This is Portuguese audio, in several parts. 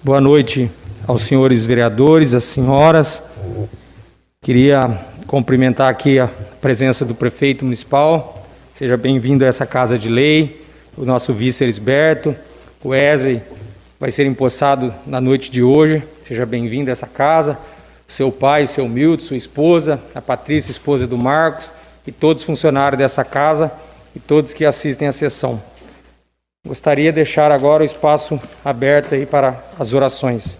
Boa noite aos senhores vereadores, às senhoras. Queria cumprimentar aqui a presença do prefeito municipal. Seja bem-vindo a essa casa de lei. O nosso vice Elisberto, o Wesley vai ser empossado na noite de hoje. Seja bem-vindo a essa casa. Seu pai, seu Milton, sua esposa, a Patrícia, esposa do Marcos, e todos os funcionários dessa casa e todos que assistem à sessão. Gostaria de deixar agora o espaço aberto aí para as orações.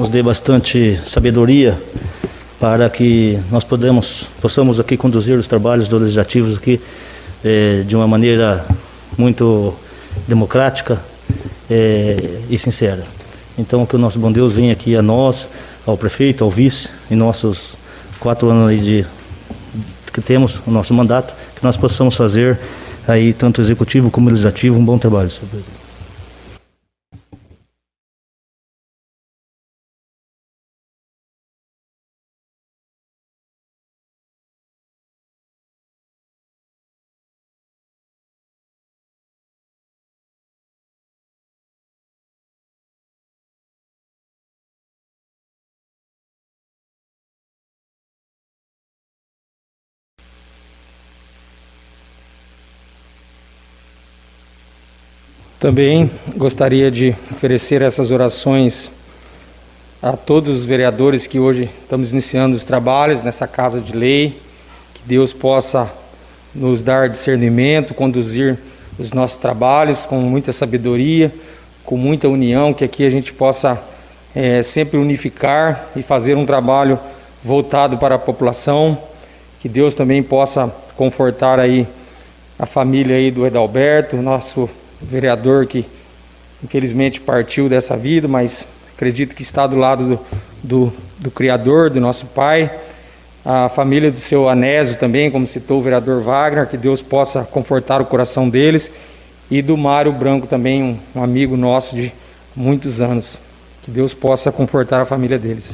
Nos dê bastante sabedoria para que nós podemos, possamos aqui conduzir os trabalhos do legislativos aqui é, de uma maneira muito democrática é, e sincera. Então que o nosso bom Deus venha aqui a nós, ao prefeito, ao vice, em nossos quatro anos de que temos o nosso mandato, que nós possamos fazer aí tanto executivo como legislativo um bom trabalho, senhor presidente. Também gostaria de oferecer essas orações a todos os vereadores que hoje estamos iniciando os trabalhos nessa casa de lei, que Deus possa nos dar discernimento, conduzir os nossos trabalhos com muita sabedoria, com muita união, que aqui a gente possa é, sempre unificar e fazer um trabalho voltado para a população, que Deus também possa confortar aí a família aí do Edalberto, nosso vereador que infelizmente partiu dessa vida, mas acredito que está do lado do, do, do Criador, do nosso Pai. A família do seu Anésio também, como citou o vereador Wagner, que Deus possa confortar o coração deles. E do Mário Branco também, um, um amigo nosso de muitos anos. Que Deus possa confortar a família deles.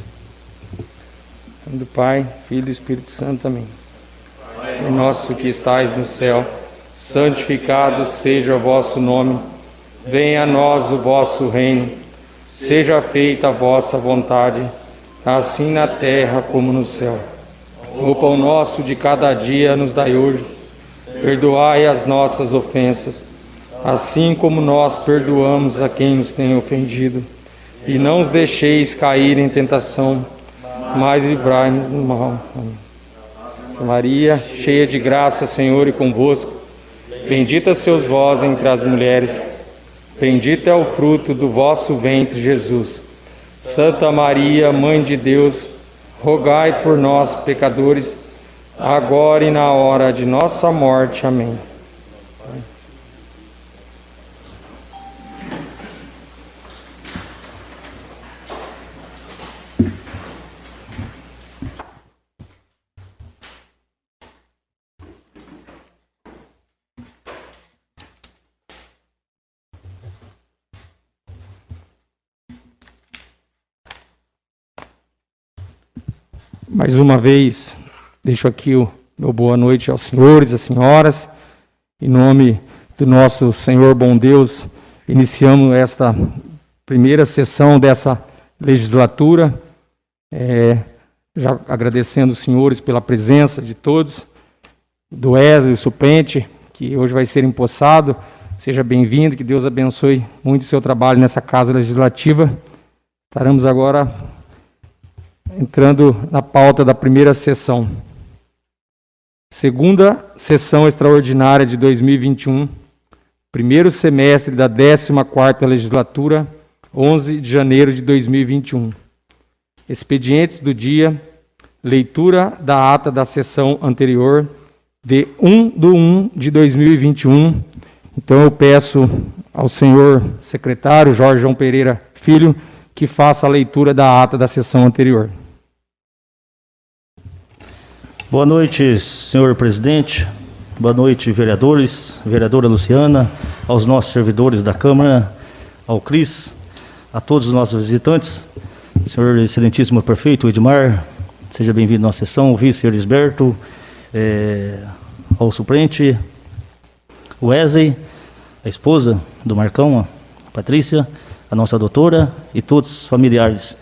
do Pai, Filho e Espírito Santo também. O nosso que estais no céu santificado seja o vosso nome, venha a nós o vosso reino, seja feita a vossa vontade, assim na terra como no céu. O pão nosso de cada dia nos dai hoje, perdoai as nossas ofensas, assim como nós perdoamos a quem nos tem ofendido. E não os deixeis cair em tentação, mas livrai-nos do mal. Maria, cheia de graça, Senhor, e convosco, Bendita sois vós entre as mulheres, bendito é o fruto do vosso ventre, Jesus. Santa Maria, Mãe de Deus, rogai por nós, pecadores, agora e na hora de nossa morte. Amém. Mais uma vez, deixo aqui o meu boa noite aos senhores, às senhoras. Em nome do nosso Senhor bom Deus, iniciamos esta primeira sessão dessa legislatura. É, já agradecendo os senhores pela presença de todos, do Wesley, o suplente, que hoje vai ser empossado. Seja bem-vindo, que Deus abençoe muito o seu trabalho nessa casa legislativa. Estaremos agora entrando na pauta da primeira sessão. Segunda sessão extraordinária de 2021, primeiro semestre da 14ª legislatura, 11 de janeiro de 2021. Expedientes do dia leitura da ata da sessão anterior de 1 de 1 de 2021. Então eu peço ao senhor secretário Jorge João Pereira Filho que faça a leitura da ata da sessão anterior. Boa noite, senhor presidente. Boa noite, vereadores, vereadora Luciana, aos nossos servidores da Câmara, ao Cris, a todos os nossos visitantes, senhor excelentíssimo prefeito Edmar, seja bem-vindo à nossa sessão, o vice Elisberto, é, ao suplente Wesley, a esposa do Marcão, a Patrícia, a nossa doutora e todos os familiares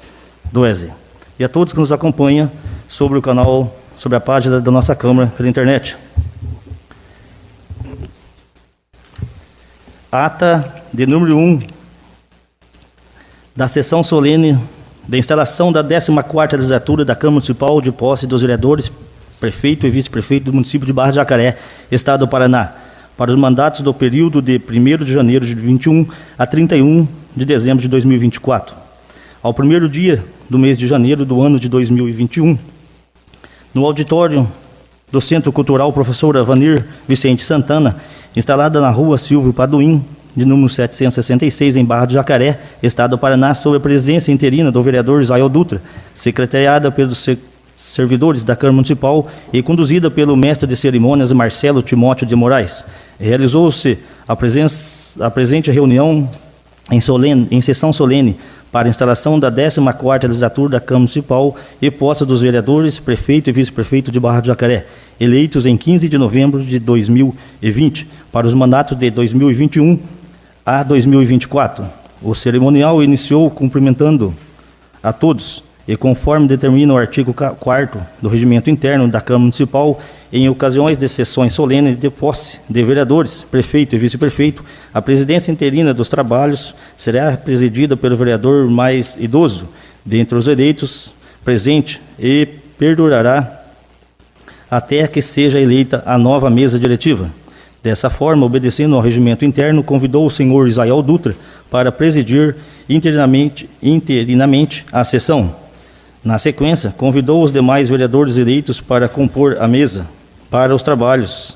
do Wesley. E a todos que nos acompanham sobre o canal sobre a página da nossa Câmara pela internet. Ata de número 1 da sessão solene da instalação da 14ª legislatura da Câmara Municipal de posse dos vereadores, prefeito e vice-prefeito do município de Barra de Jacaré, Estado do Paraná, para os mandatos do período de 1 de janeiro de 21 a 31 de dezembro de 2024. Ao primeiro dia do mês de janeiro do ano de 2021, no auditório do Centro Cultural Professora Vanir Vicente Santana, instalada na rua Silvio Paduim, de número 766, em Barra do Jacaré, Estado do Paraná, sob a presidência interina do vereador Israel Dutra, secretariada pelos servidores da Câmara Municipal e conduzida pelo mestre de cerimônias Marcelo Timóteo de Moraes. Realizou-se a, a presente reunião em, solene, em sessão solene para instalação da 14ª legislatura da Câmara Municipal e posse dos vereadores, prefeito e vice-prefeito de Barra do Jacaré, eleitos em 15 de novembro de 2020, para os mandatos de 2021 a 2024. O cerimonial iniciou cumprimentando a todos e conforme determina o artigo 4 do Regimento Interno da Câmara Municipal, em ocasiões de sessões solenes de posse de vereadores, prefeito e vice-prefeito, a presidência interina dos trabalhos será presidida pelo vereador mais idoso, dentre os eleitos presente, e perdurará até que seja eleita a nova mesa diretiva. Dessa forma, obedecendo ao regimento interno, convidou o senhor Israel Dutra para presidir interinamente, interinamente a sessão. Na sequência, convidou os demais vereadores eleitos para compor a mesa para os trabalhos,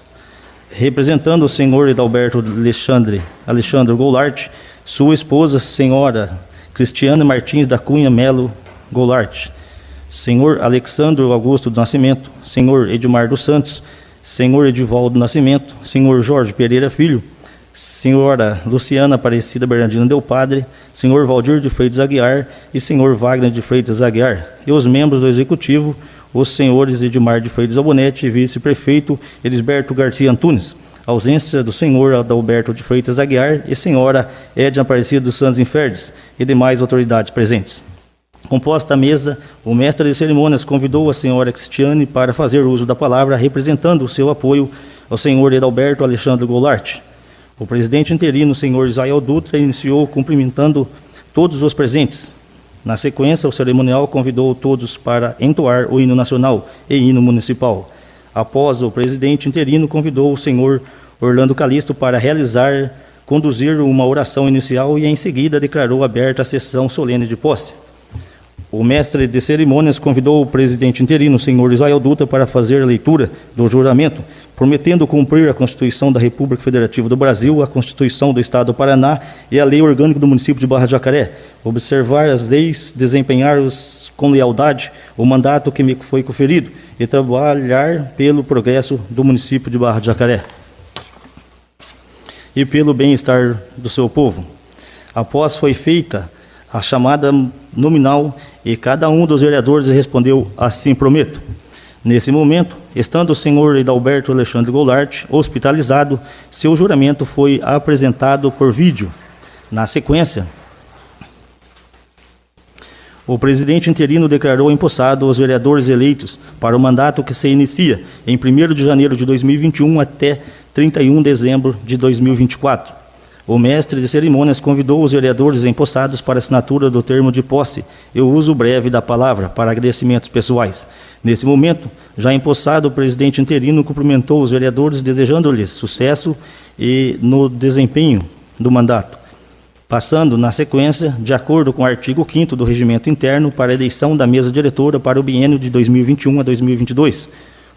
representando o senhor Edalberto Alexandre, Alexandre Goulart, sua esposa, senhora Cristiane Martins da Cunha Melo Goulart, senhor Alexandre Augusto do Nascimento, senhor Edmar dos Santos, senhor Edivaldo Nascimento, senhor Jorge Pereira Filho, senhora Luciana Aparecida Bernardino Del Padre, senhor Valdir de Freitas Aguiar e senhor Wagner de Freitas Aguiar, e os membros do Executivo, os senhores Edmar de Freitas Albonete e vice-prefeito Elisberto Garcia Antunes, ausência do senhor Adalberto de Freitas Aguiar e senhora Edna Aparecida dos Santos Inferdes e demais autoridades presentes. Composta a mesa, o mestre de cerimônias convidou a senhora Cristiane para fazer uso da palavra, representando o seu apoio ao senhor Edalberto Alexandre Goulart, o presidente interino, senhor Israel Dutra, iniciou cumprimentando todos os presentes. Na sequência, o cerimonial convidou todos para entoar o hino nacional e hino municipal. Após, o presidente interino convidou o senhor Orlando Calisto para realizar, conduzir uma oração inicial e, em seguida, declarou aberta a sessão solene de posse. O mestre de cerimônias convidou o presidente interino, senhor Israel Dutra, para fazer a leitura do juramento, prometendo cumprir a Constituição da República Federativa do Brasil, a Constituição do Estado do Paraná e a Lei Orgânica do Município de Barra de Jacaré, observar as leis, desempenhar os, com lealdade o mandato que me foi conferido e trabalhar pelo progresso do município de Barra de Jacaré e pelo bem-estar do seu povo. Após foi feita a chamada nominal e cada um dos vereadores respondeu assim prometo. Nesse momento, estando o senhor Edalberto Alexandre Goulart hospitalizado, seu juramento foi apresentado por vídeo. Na sequência, o presidente interino declarou empossado os vereadores eleitos para o mandato que se inicia em 1 de janeiro de 2021 até 31 de dezembro de 2024. O mestre de cerimônias convidou os vereadores empossados para assinatura do termo de posse e o uso breve da palavra para agradecimentos pessoais. Nesse momento, já empossado, o presidente interino cumprimentou os vereadores, desejando-lhes sucesso e no desempenho do mandato. passando, na sequência, de acordo com o artigo 5 do Regimento Interno, para a eleição da mesa diretora para o biênio de 2021 a 2022.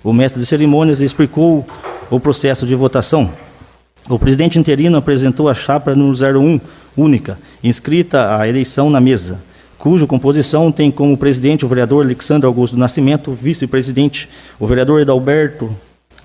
O mestre de cerimônias explicou o processo de votação. O presidente interino apresentou a chapa número 01, única, inscrita à eleição na mesa, cuja composição tem como presidente o vereador Alexandre Augusto Nascimento, vice-presidente o vereador Edalberto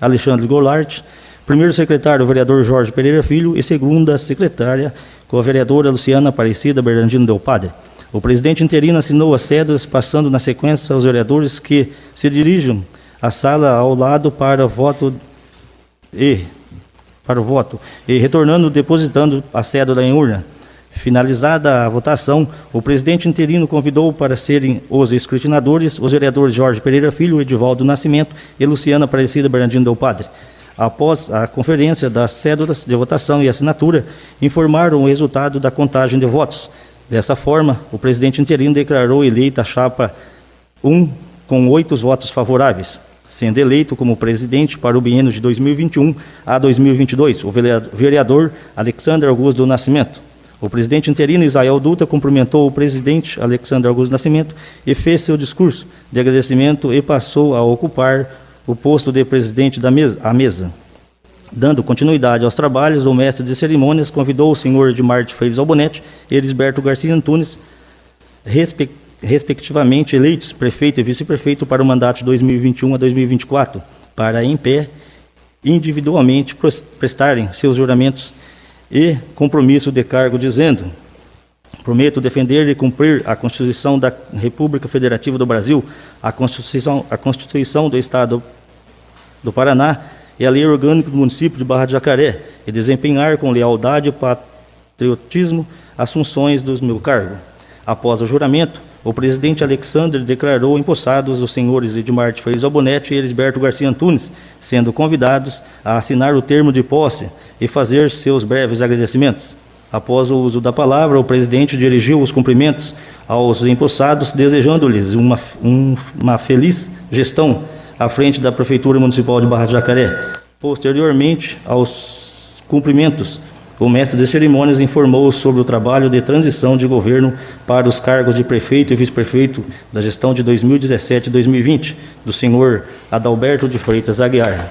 Alexandre Golart, primeiro secretário o vereador Jorge Pereira Filho e segunda secretária com a vereadora Luciana Aparecida Bernardino Del Padre. O presidente interino assinou as cédulas, passando na sequência aos vereadores que se dirigem à sala ao lado para voto e para o voto e retornando depositando a cédula em urna. Finalizada a votação, o presidente interino convidou para serem os escrutinadores os vereadores Jorge Pereira Filho, Edivaldo Nascimento e Luciana Aparecida Bernardino Del Padre. Após a conferência das cédulas de votação e assinatura, informaram o resultado da contagem de votos. Dessa forma, o presidente interino declarou eleita a chapa 1 com oito votos favoráveis, sendo eleito como presidente para o biênio de 2021 a 2022 o vereador Alexandre Augusto do Nascimento. O presidente interino Israel Dutra cumprimentou o presidente Alexandre Augusto Nascimento e fez seu discurso de agradecimento e passou a ocupar o posto de presidente da mesa, a mesa. Dando continuidade aos trabalhos, o mestre de cerimônias convidou o senhor Edmar de Freitas Albonete e Elisberto Garcia Antunes, respectivamente eleitos prefeito e vice-prefeito para o mandato de 2021 a 2024, para, em pé, individualmente prestarem seus juramentos e compromisso de cargo, dizendo: Prometo defender e cumprir a Constituição da República Federativa do Brasil, a Constituição, a Constituição do Estado do Paraná e a Lei Orgânica do Município de Barra de Jacaré, e desempenhar com lealdade e patriotismo as funções do meu cargo. Após o juramento, o presidente Alexandre declarou empossados os senhores Edmar de Freitas Albonete e Elisberto Garcia Antunes, sendo convidados a assinar o termo de posse e fazer seus breves agradecimentos. Após o uso da palavra, o presidente dirigiu os cumprimentos aos empossados, desejando-lhes uma, um, uma feliz gestão à frente da Prefeitura Municipal de Barra de Jacaré. Posteriormente aos cumprimentos, o mestre de cerimônias informou sobre o trabalho de transição de governo para os cargos de prefeito e vice-prefeito da gestão de 2017 e 2020, do senhor Adalberto de Freitas Aguiar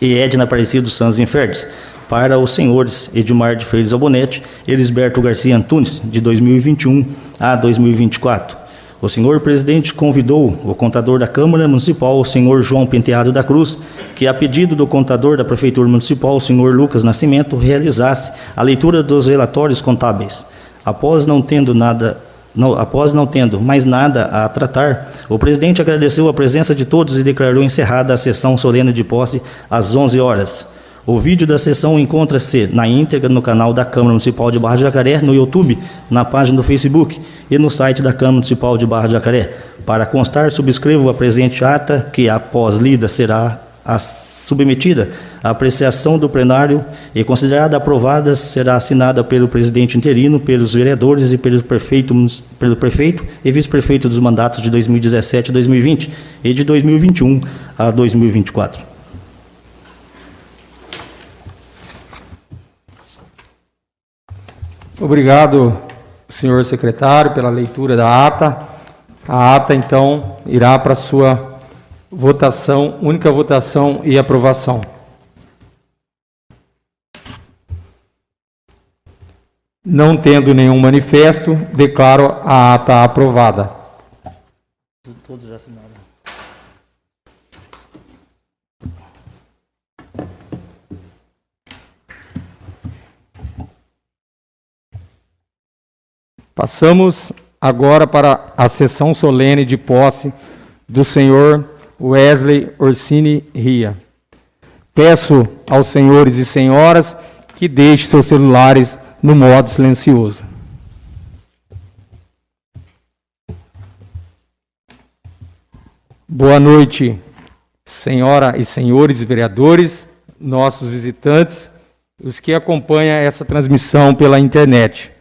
e Edna Aparecido Santos Inferdes, para os senhores Edmar de Freitas Albonete e Elisberto Garcia Antunes, de 2021 a 2024. O senhor presidente convidou o contador da Câmara Municipal, o senhor João Penteado da Cruz, que a pedido do contador da Prefeitura Municipal, o senhor Lucas Nascimento, realizasse a leitura dos relatórios contábeis. Após não tendo nada não, após não tendo mais nada a tratar, o presidente agradeceu a presença de todos e declarou encerrada a sessão solene de posse às 11 horas. O vídeo da sessão encontra-se na íntegra no canal da Câmara Municipal de Barra de Jacaré, no YouTube, na página do Facebook e no site da Câmara Municipal de Barra de Jacaré. Para constar, subscrevo a presente ata, que após lida será submetida à apreciação do plenário e considerada aprovada será assinada pelo presidente interino, pelos vereadores e pelo prefeito, pelo prefeito e vice-prefeito dos mandatos de 2017 e 2020 e de 2021 a 2024. Obrigado, senhor secretário, pela leitura da ata. A ata, então, irá para sua votação, única votação e aprovação. Não tendo nenhum manifesto, declaro a ata aprovada. Todos assinaram. Passamos agora para a sessão solene de posse do senhor Wesley Orsini Ria. Peço aos senhores e senhoras que deixem seus celulares no modo silencioso. Boa noite, senhora e senhores vereadores, nossos visitantes, os que acompanham essa transmissão pela internet.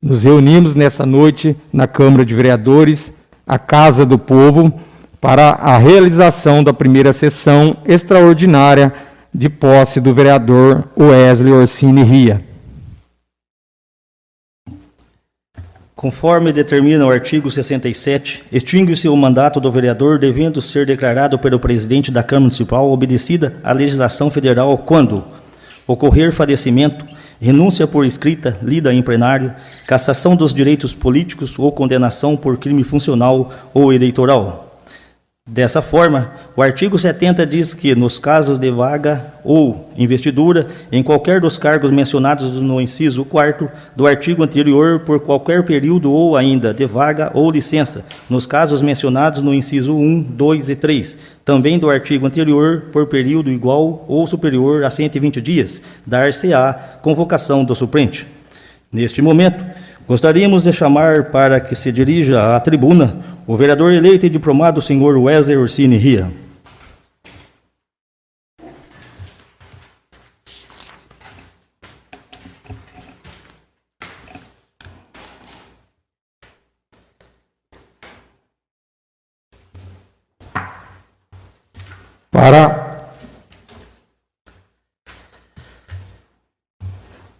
Nos reunimos nessa noite na Câmara de Vereadores, a Casa do Povo, para a realização da primeira sessão extraordinária de posse do vereador Wesley Orsini Ria. Conforme determina o artigo 67, extingue-se o mandato do vereador devendo ser declarado pelo presidente da Câmara Municipal obedecida à legislação federal quando ocorrer falecimento, renúncia por escrita, lida em plenário, cassação dos direitos políticos ou condenação por crime funcional ou eleitoral. Dessa forma, o artigo 70 diz que, nos casos de vaga ou investidura, em qualquer dos cargos mencionados no inciso 4 do artigo anterior, por qualquer período ou ainda de vaga ou licença, nos casos mencionados no inciso 1, 2 e 3, também do artigo anterior, por período igual ou superior a 120 dias, dar-se-á convocação do suplente. Neste momento, gostaríamos de chamar para que se dirija à tribuna o vereador eleito e diplomado, senhor Wesley Orsini Ria. Para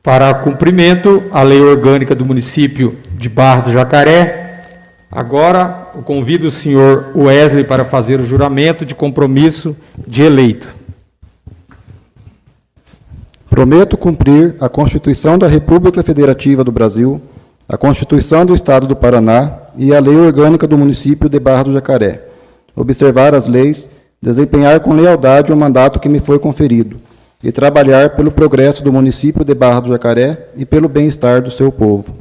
para cumprimento à lei orgânica do município de Barra do Jacaré, Agora, eu convido o senhor Wesley para fazer o juramento de compromisso de eleito. Prometo cumprir a Constituição da República Federativa do Brasil, a Constituição do Estado do Paraná e a Lei Orgânica do Município de Barra do Jacaré. Observar as leis, desempenhar com lealdade o mandato que me foi conferido e trabalhar pelo progresso do município de Barra do Jacaré e pelo bem-estar do seu povo.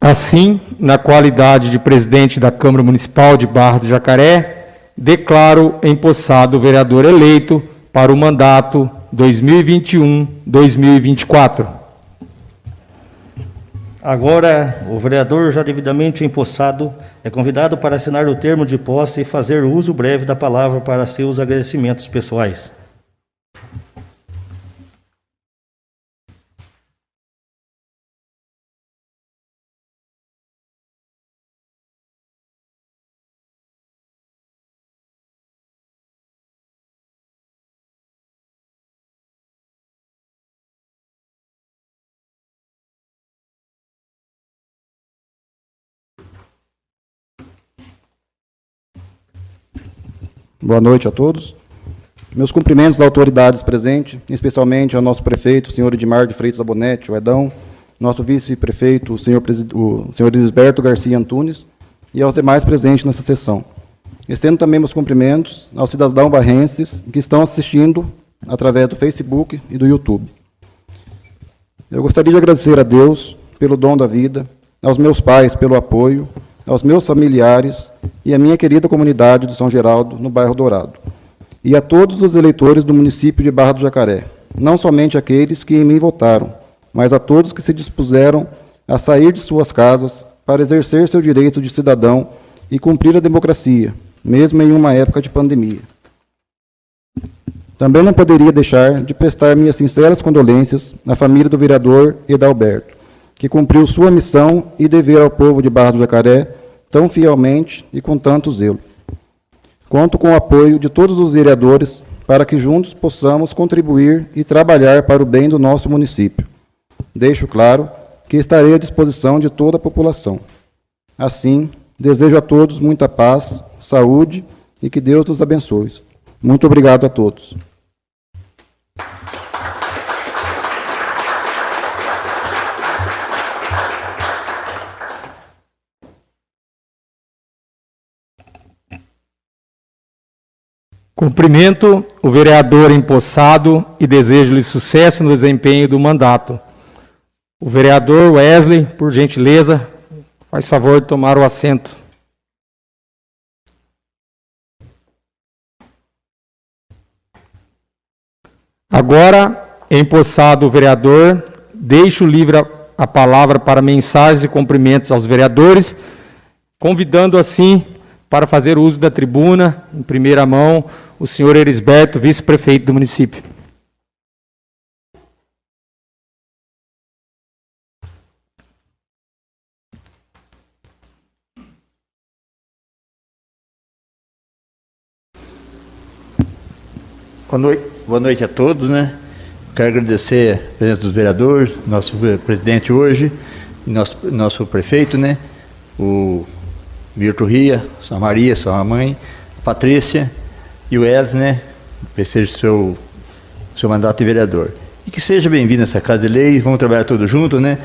Assim, na qualidade de presidente da Câmara Municipal de Barra do Jacaré, declaro empossado o vereador eleito para o mandato 2021-2024. Agora, o vereador já devidamente empossado é convidado para assinar o termo de posse e fazer uso breve da palavra para seus agradecimentos pessoais. Boa noite a todos. Meus cumprimentos às autoridades presentes, especialmente ao nosso prefeito, o senhor Edmar de Freitas Abonete, o Edão, nosso vice-prefeito, o senhor, o senhor Lisberto Garcia Antunes, e aos demais presentes nessa sessão. Estendo também meus cumprimentos aos cidadãos barrenses que estão assistindo através do Facebook e do YouTube. Eu gostaria de agradecer a Deus pelo dom da vida, aos meus pais pelo apoio, aos meus familiares e à minha querida comunidade do São Geraldo, no bairro Dourado, e a todos os eleitores do município de Barra do Jacaré, não somente aqueles que em mim votaram, mas a todos que se dispuseram a sair de suas casas para exercer seu direito de cidadão e cumprir a democracia, mesmo em uma época de pandemia. Também não poderia deixar de prestar minhas sinceras condolências à família do vereador Edalberto, que cumpriu sua missão e dever ao povo de Barra do Jacaré tão fielmente e com tanto zelo. Conto com o apoio de todos os vereadores para que juntos possamos contribuir e trabalhar para o bem do nosso município. Deixo claro que estarei à disposição de toda a população. Assim, desejo a todos muita paz, saúde e que Deus os abençoe. Muito obrigado a todos. Cumprimento o vereador empossado e desejo-lhe sucesso no desempenho do mandato. O vereador Wesley, por gentileza, faz favor de tomar o assento. Agora, empossado o vereador, deixo livre a palavra para mensagens e cumprimentos aos vereadores, convidando assim para fazer uso da tribuna, em primeira mão, o senhor Erisberto, vice-prefeito do município. Boa noite. Boa noite a todos, né? quero agradecer a presença dos vereadores, nosso presidente hoje, nosso, nosso prefeito, né? O Milton Ria, sua Maria, sua mãe, Patrícia e o Elis, né? Seja o seu, seu mandato de vereador. E que seja bem-vindo essa Casa de Leis, vamos trabalhar todos juntos, né?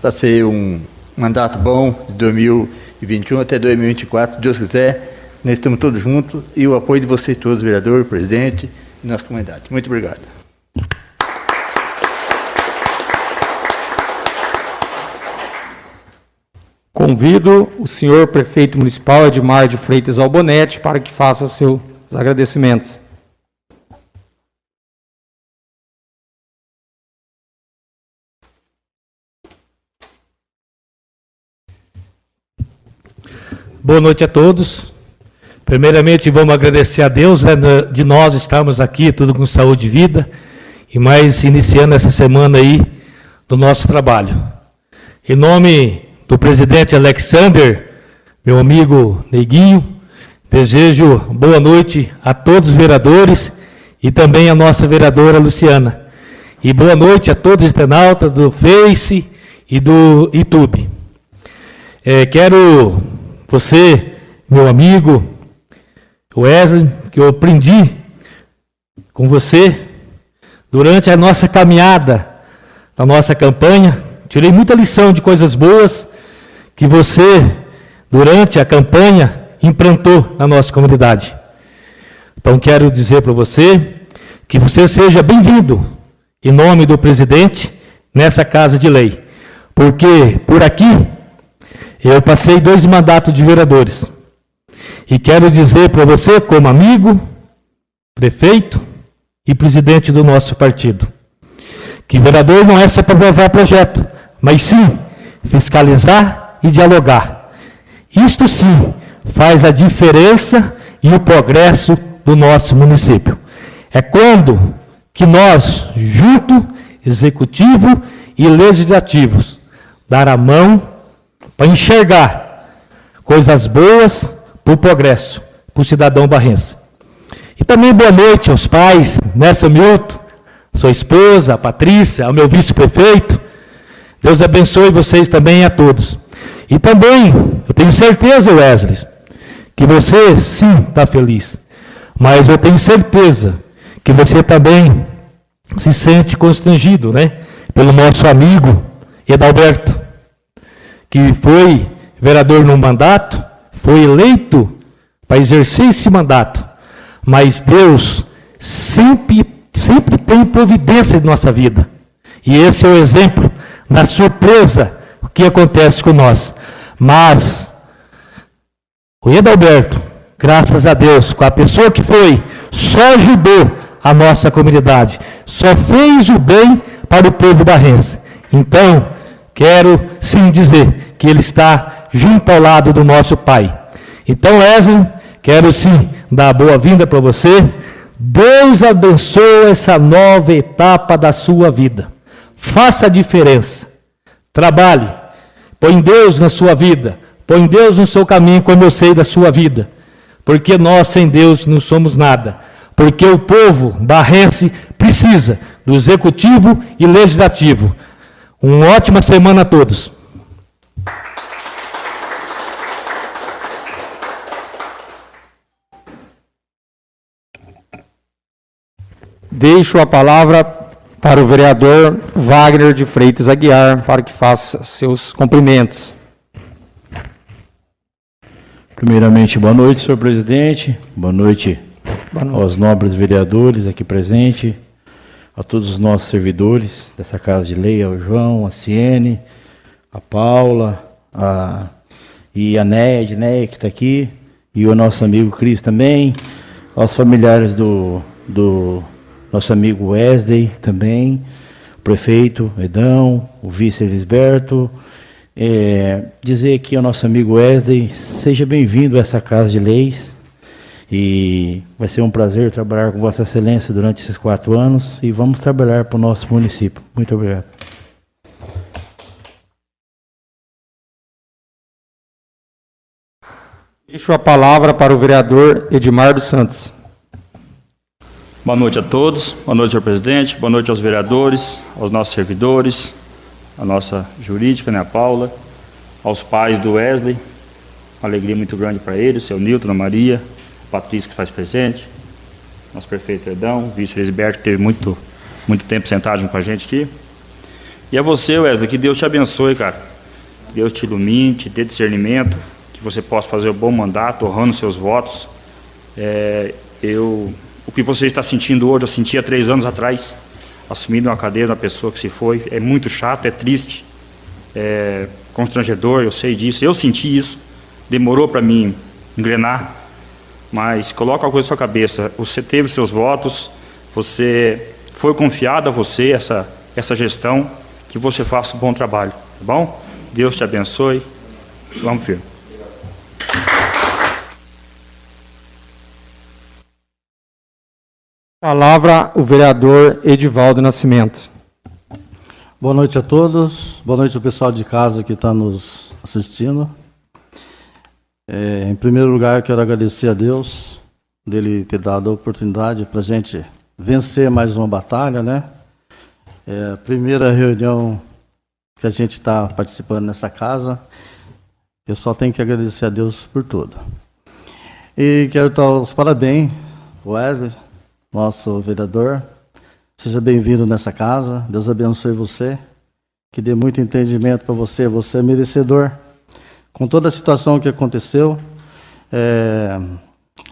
Para ser um mandato bom de 2021 até 2024, se Deus quiser. Nós estamos todos juntos e o apoio de vocês todos, vereador, presidente e nossa comunidade. Muito obrigado. Convido o senhor prefeito municipal Edmar de Freitas Albonete para que faça seus agradecimentos. Boa noite a todos. Primeiramente, vamos agradecer a Deus né, de nós estarmos aqui, tudo com saúde e vida, e mais iniciando essa semana aí do nosso trabalho. Em nome do presidente Alexander, meu amigo Neguinho, desejo boa noite a todos os vereadores e também a nossa vereadora Luciana. E boa noite a todos os internautas do Face e do YouTube. É, quero você, meu amigo Wesley, que eu aprendi com você durante a nossa caminhada, a nossa campanha. Tirei muita lição de coisas boas que você, durante a campanha, implantou na nossa comunidade. Então, quero dizer para você que você seja bem-vindo, em nome do presidente, nessa casa de lei. Porque por aqui eu passei dois mandatos de vereadores. E quero dizer para você, como amigo, prefeito e presidente do nosso partido, que vereador não é só para aprovar projeto, mas sim fiscalizar e dialogar. Isto sim faz a diferença e o progresso do nosso município. É quando que nós, junto, executivo e legislativos, dar a mão para enxergar coisas boas para o progresso, para o cidadão barrense. E também boa noite aos pais, Nessa Milton, sua esposa, a Patrícia, ao meu vice-prefeito. Deus abençoe vocês também a todos. E também, eu tenho certeza, Wesley, que você sim está feliz. Mas eu tenho certeza que você também se sente constrangido, né? Pelo nosso amigo Edalberto que foi vereador no mandato, foi eleito para exercer esse mandato. Mas Deus sempre, sempre tem providência em nossa vida. E esse é o exemplo da surpresa que acontece com nós. Mas o Edalberto, graças a Deus, com a pessoa que foi, só ajudou a nossa comunidade, só fez o bem para o povo barrense. Então, quero sim dizer que ele está junto ao lado do nosso Pai. Então, Wesley, quero sim dar boa-vinda para você. Deus abençoe essa nova etapa da sua vida. Faça a diferença. Trabalhe. Põe Deus na sua vida. Põe Deus no seu caminho, como eu sei da sua vida. Porque nós, sem Deus, não somos nada. Porque o povo barrense precisa do executivo e legislativo uma ótima semana a todos. Deixo a palavra para o vereador Wagner de Freitas Aguiar, para que faça seus cumprimentos. Primeiramente, boa noite, senhor presidente. Boa noite, boa noite. aos nobres vereadores aqui presentes a todos os nossos servidores dessa Casa de Lei, ao João, a Ciene, a Paula, a, e a Néia, Edneia, que está aqui, e o nosso amigo Cris também, aos familiares do, do nosso amigo Wesley também, o prefeito Edão, o vice Elisberto, é, dizer aqui ao nosso amigo Wesley, seja bem-vindo a essa Casa de Leis, e vai ser um prazer trabalhar com Vossa Excelência durante esses quatro anos e vamos trabalhar para o nosso município. Muito obrigado. Deixo a palavra para o vereador Edmar dos Santos. Boa noite a todos, boa noite, senhor presidente, boa noite aos vereadores, aos nossos servidores, a nossa jurídica, né, a Paula, aos pais do Wesley, uma alegria muito grande para eles, seu Nilton, a Maria, a Patrícia que faz presente, nosso prefeito Edão, vice-presidente que teve muito, muito tempo sentado com a gente aqui. E a você, Wesley, que Deus te abençoe, cara. Que Deus te ilumine, te dê discernimento, que você possa fazer o bom mandato, honrando seus votos. É, eu, o que você está sentindo hoje, eu senti há três anos atrás, assumindo uma cadeira da pessoa que se foi. É muito chato, é triste, é constrangedor, eu sei disso. Eu senti isso, demorou para mim engrenar, mas coloca uma coisa na sua cabeça: você teve seus votos, você foi confiado a você essa, essa gestão, que você faça um bom trabalho, tá bom? Deus te abençoe. Vamos firme. Palavra o vereador Edivaldo Nascimento. Boa noite a todos, boa noite ao pessoal de casa que está nos assistindo. É, em primeiro lugar, quero agradecer a Deus dele ter dado a oportunidade para a gente vencer mais uma batalha, né? É a primeira reunião que a gente está participando nessa casa. Eu só tenho que agradecer a Deus por tudo. E quero dar os parabéns, Wesley, nosso vereador. Seja bem-vindo nessa casa. Deus abençoe você. Que dê muito entendimento para você. Você é merecedor. Com toda a situação que aconteceu, é,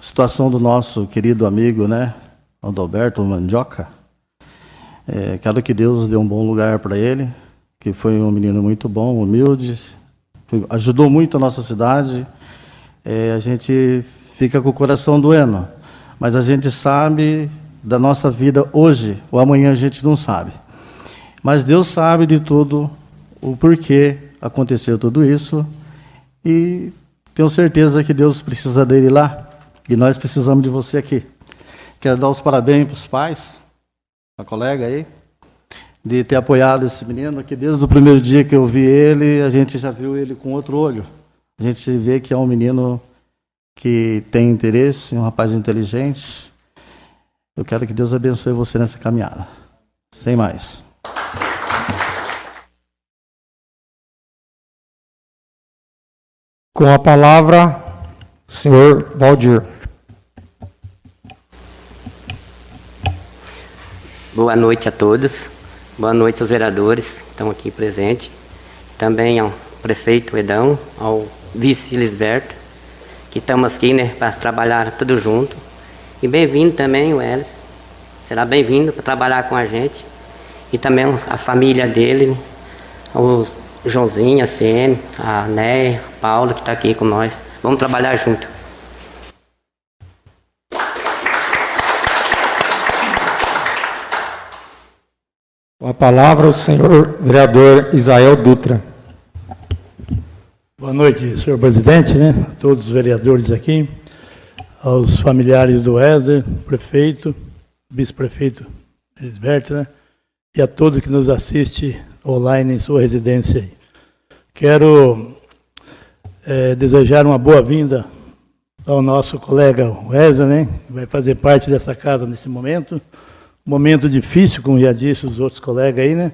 situação do nosso querido amigo, né, Adalberto Mandioca. É, quero que Deus dê um bom lugar para ele, que foi um menino muito bom, humilde, foi, ajudou muito a nossa cidade. É, a gente fica com o coração doendo mas a gente sabe da nossa vida hoje, ou amanhã a gente não sabe. Mas Deus sabe de tudo, o porquê aconteceu tudo isso, e tenho certeza que Deus precisa dele lá, e nós precisamos de você aqui. Quero dar os parabéns para os pais, a colega aí, de ter apoiado esse menino, que desde o primeiro dia que eu vi ele, a gente já viu ele com outro olho. A gente vê que é um menino que tem interesse, um rapaz inteligente. Eu quero que Deus abençoe você nessa caminhada. Sem mais. Com a palavra, senhor Valdir. Boa noite a todos. Boa noite aos vereadores que estão aqui presentes. Também ao prefeito Edão, ao vice Lisberto que estamos aqui, né, para trabalhar tudo junto. E bem-vindo também o Elis, será bem-vindo para trabalhar com a gente. E também a família dele, o Joãozinho, a CN, a Néia, a Paula, que está aqui com nós. Vamos trabalhar junto. Com a palavra o senhor vereador Isael Dutra. Boa noite, senhor presidente, né? a todos os vereadores aqui, aos familiares do Wesley, prefeito, vice-prefeito Elisberto, né? e a todos que nos assistem online em sua residência. Quero é, desejar uma boa-vinda ao nosso colega Wesley, né? que vai fazer parte dessa casa nesse momento. Momento difícil, como já disse os outros colegas aí, né?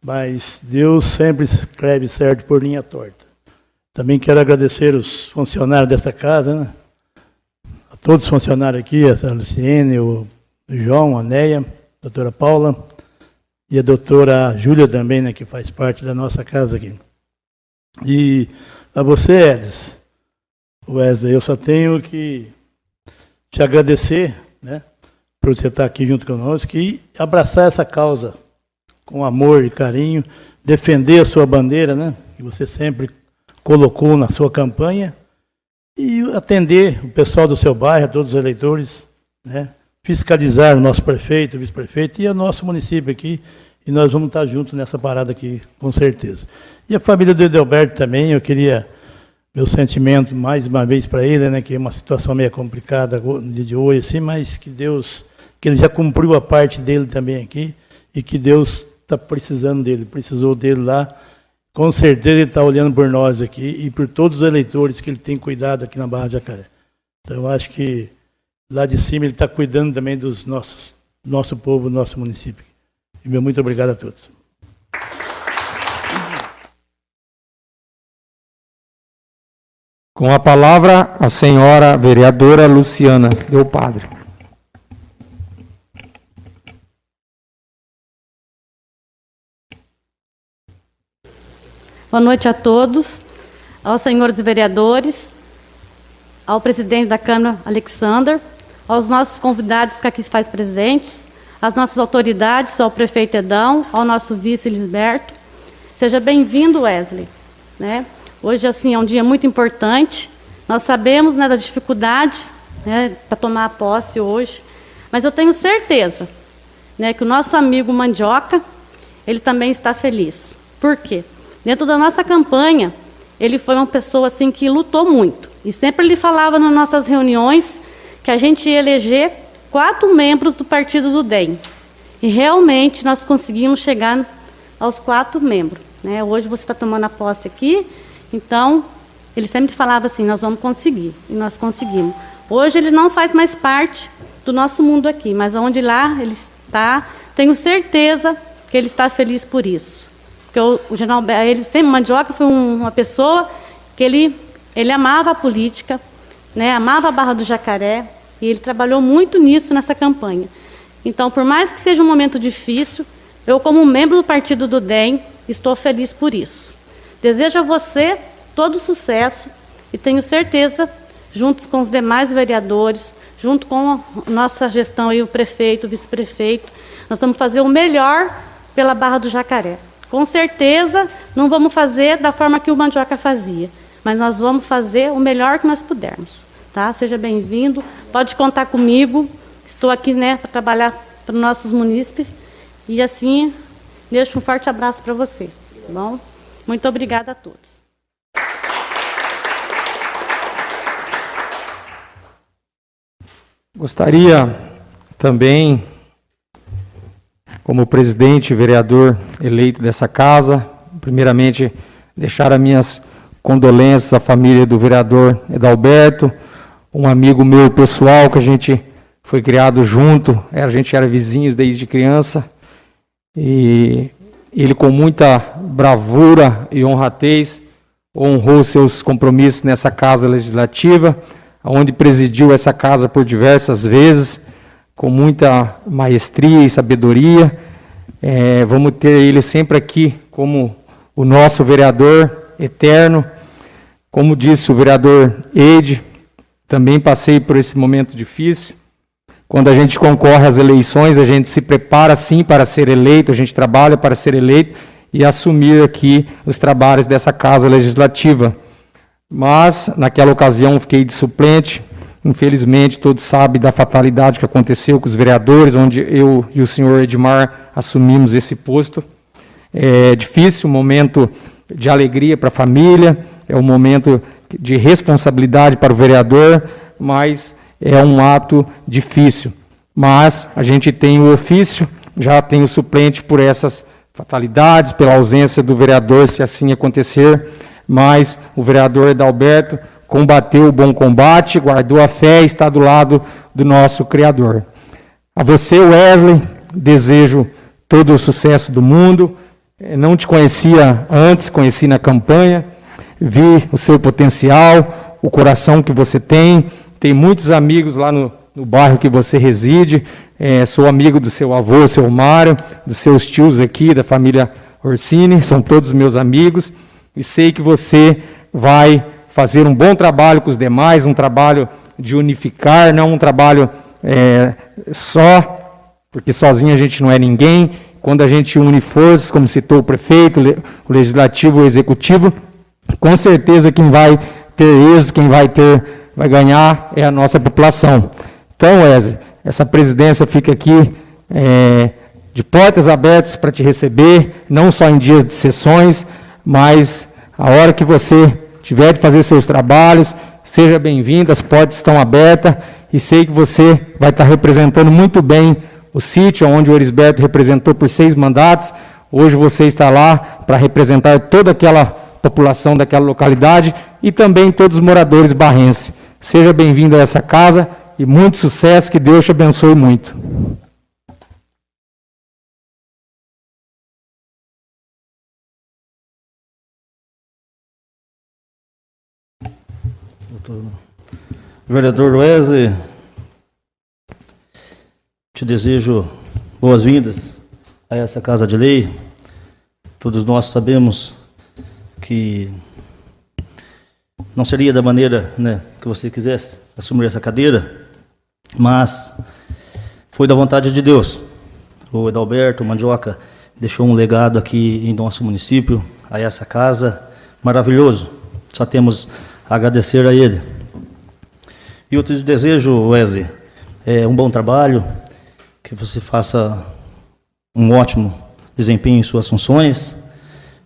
Mas Deus sempre escreve certo por linha torta. Também quero agradecer os funcionários desta casa, né? a todos os funcionários aqui, a Luciene, o João, a Neia, a doutora Paula e a doutora Júlia também, né, que faz parte da nossa casa aqui. E a você, Edson, Wesley, eu só tenho que te agradecer, né, por você estar aqui junto conosco e abraçar essa causa com amor e carinho, defender a sua bandeira, né, que você sempre colocou na sua campanha e atender o pessoal do seu bairro, todos os eleitores, né? fiscalizar o nosso prefeito, vice-prefeito e o nosso município aqui. E nós vamos estar juntos nessa parada aqui, com certeza. E a família do Edelberto também, eu queria meu sentimento mais uma vez para ele, né, que é uma situação meio complicada de hoje, assim, mas que Deus, que ele já cumpriu a parte dele também aqui e que Deus está precisando dele, precisou dele lá com certeza ele está olhando por nós aqui e por todos os eleitores que ele tem cuidado aqui na Barra de Jacaré. Então eu acho que lá de cima ele está cuidando também dos nossos, nosso povo, nosso município. E meu muito obrigado a todos. Com a palavra, a senhora vereadora Luciana Del Padre. Boa noite a todos, aos senhores vereadores, ao presidente da Câmara, Alexander, aos nossos convidados que aqui se faz presentes, às nossas autoridades, ao prefeito Edão, ao nosso vice Lisberto. Seja bem-vindo, Wesley. Né? Hoje, assim, é um dia muito importante. Nós sabemos né, da dificuldade né, para tomar posse hoje, mas eu tenho certeza né, que o nosso amigo Mandioca, ele também está feliz. Por quê? Dentro da nossa campanha, ele foi uma pessoa assim que lutou muito. E sempre ele falava nas nossas reuniões que a gente ia eleger quatro membros do partido do DEM. E realmente nós conseguimos chegar aos quatro membros. Né? Hoje você está tomando a posse aqui, então, ele sempre falava assim: nós vamos conseguir, e nós conseguimos. Hoje ele não faz mais parte do nosso mundo aqui, mas onde lá ele está, tenho certeza que ele está feliz por isso. Porque o, general ele sempre, Mandioca foi um, uma pessoa que ele, ele amava a política, né, amava a Barra do Jacaré, e ele trabalhou muito nisso nessa campanha. Então, por mais que seja um momento difícil, eu, como membro do partido do DEM, estou feliz por isso. Desejo a você todo sucesso e tenho certeza, juntos com os demais vereadores, junto com a nossa gestão e o prefeito, o vice-prefeito, nós vamos fazer o melhor pela Barra do Jacaré. Com certeza, não vamos fazer da forma que o Mandioca fazia, mas nós vamos fazer o melhor que nós pudermos. Tá? Seja bem-vindo, pode contar comigo. Estou aqui né, para trabalhar para os nossos munícipes. E assim, deixo um forte abraço para você. Tá bom? Muito obrigada a todos. Gostaria também, como presidente e vereador eleito dessa casa, primeiramente deixar as minhas condolências à família do vereador Edalberto, um amigo meu pessoal que a gente foi criado junto, a gente era vizinhos desde criança, e ele, com muita bravura e honradez, honrou seus compromissos nessa casa legislativa, onde presidiu essa casa por diversas vezes, com muita maestria e sabedoria. É, vamos ter ele sempre aqui como o nosso vereador eterno. Como disse o vereador Ede, também passei por esse momento difícil. Quando a gente concorre às eleições, a gente se prepara sim para ser eleito, a gente trabalha para ser eleito e assumir aqui os trabalhos dessa casa legislativa. Mas, naquela ocasião, fiquei de suplente. Infelizmente, todos sabem da fatalidade que aconteceu com os vereadores, onde eu e o senhor Edmar assumimos esse posto. É difícil, um momento de alegria para a família, é um momento de responsabilidade para o vereador, mas é um ato difícil. Mas a gente tem o ofício, já tem o suplente por essas fatalidades, pela ausência do vereador, se assim acontecer, mas o vereador Edalberto combateu o bom combate, guardou a fé e está do lado do nosso Criador. A você, Wesley, desejo todo o sucesso do mundo. Não te conhecia antes, conheci na campanha, vi o seu potencial, o coração que você tem, tem muitos amigos lá no, no bairro que você reside. É, sou amigo do seu avô, seu Mário, dos seus tios aqui, da família Orsini, são todos meus amigos. E sei que você vai fazer um bom trabalho com os demais, um trabalho de unificar, não um trabalho é, só, porque sozinho a gente não é ninguém. Quando a gente une forças, como citou o prefeito, o legislativo, o executivo, com certeza quem vai ter êxito, quem vai ter vai ganhar é a nossa população. Então, Wesley, essa presidência fica aqui é, de portas abertas para te receber, não só em dias de sessões, mas a hora que você tiver de fazer seus trabalhos, seja bem-vindo, as portas estão abertas e sei que você vai estar representando muito bem o sítio onde o Erisberto representou por seis mandatos. Hoje você está lá para representar toda aquela população daquela localidade e também todos os moradores barrenses. Seja bem-vindo a essa casa e muito sucesso, que Deus te abençoe muito. Vereador Wesley, te desejo boas-vindas a essa Casa de Lei. Todos nós sabemos que não seria da maneira né, que você quisesse assumir essa cadeira, mas foi da vontade de Deus. O Edalberto Mandioca deixou um legado aqui em nosso município, a essa casa, maravilhoso. Só temos a agradecer a ele. E eu te desejo, Wesley, é, um bom trabalho, que você faça um ótimo desempenho em suas funções,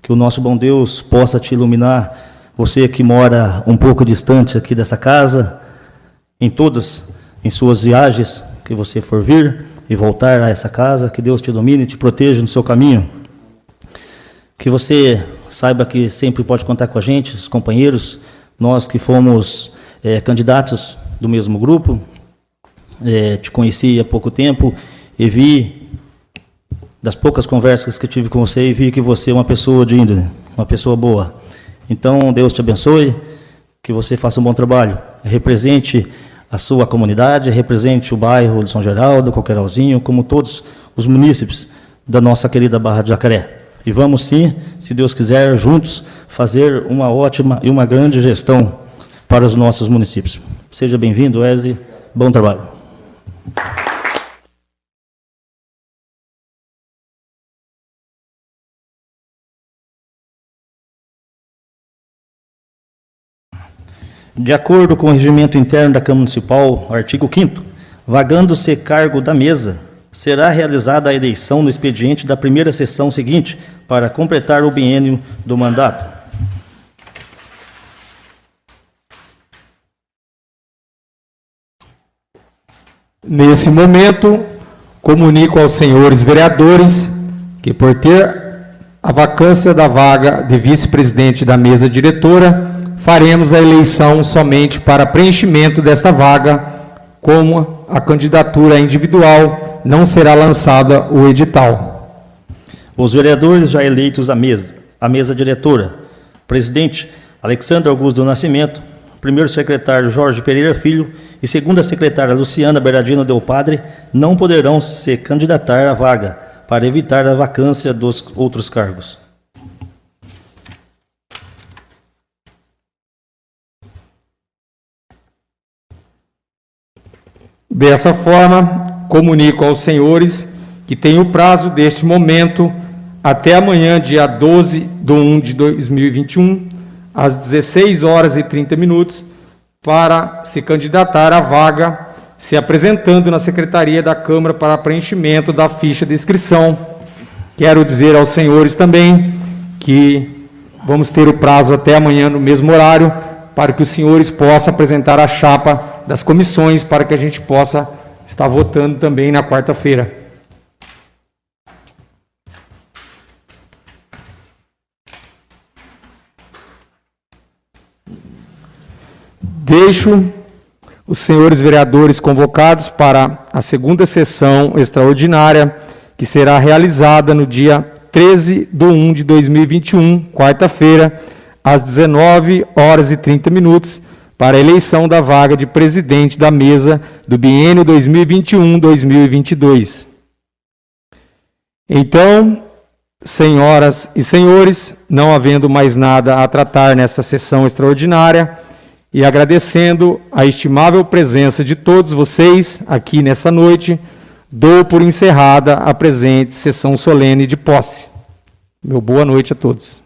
que o nosso bom Deus possa te iluminar, você que mora um pouco distante aqui dessa casa, em todas, em suas viagens que você for vir e voltar a essa casa, que Deus te domine e te proteja no seu caminho. Que você saiba que sempre pode contar com a gente, os companheiros, nós que fomos é, candidatos do mesmo grupo, é, te conheci há pouco tempo e vi, das poucas conversas que tive com você, e vi que você é uma pessoa de índole, uma pessoa boa. Então, Deus te abençoe, que você faça um bom trabalho, represente a sua comunidade, represente o bairro de São Geraldo, Coqueiralzinho, como todos os munícipes da nossa querida Barra de Jacaré. E vamos sim, se Deus quiser, juntos, fazer uma ótima e uma grande gestão para os nossos municípios. Seja bem-vindo, Wesley. Bom trabalho. De acordo com o regimento interno da Câmara Municipal, artigo 5 vagando-se cargo da mesa, será realizada a eleição no expediente da primeira sessão seguinte para completar o biênio do mandato. Nesse momento, comunico aos senhores vereadores que, por ter a vacância da vaga de vice-presidente da mesa diretora, faremos a eleição somente para preenchimento desta vaga, como a candidatura individual não será lançada o edital. Os vereadores já eleitos à mesa, à mesa diretora, presidente Alexandre Augusto do Nascimento, primeiro secretário Jorge Pereira Filho e segunda secretária Luciana Bernardino Del Padre não poderão se candidatar à vaga, para evitar a vacância dos outros cargos. Dessa forma, comunico aos senhores que tem o prazo deste momento até amanhã, dia 12 de 1 de 2021, às 16 horas e 30 minutos, para se candidatar à vaga, se apresentando na Secretaria da Câmara para preenchimento da ficha de inscrição. Quero dizer aos senhores também que vamos ter o prazo até amanhã no mesmo horário, para que os senhores possam apresentar a chapa das comissões, para que a gente possa estar votando também na quarta-feira. Deixo os senhores vereadores convocados para a segunda sessão extraordinária, que será realizada no dia 13 de 1 de 2021, quarta-feira, às 19 horas e 30 minutos, para a eleição da vaga de presidente da mesa do biênio 2021-2022. Então, senhoras e senhores, não havendo mais nada a tratar nesta sessão extraordinária, e agradecendo a estimável presença de todos vocês aqui nessa noite, dou por encerrada a presente sessão solene de posse. Meu boa noite a todos.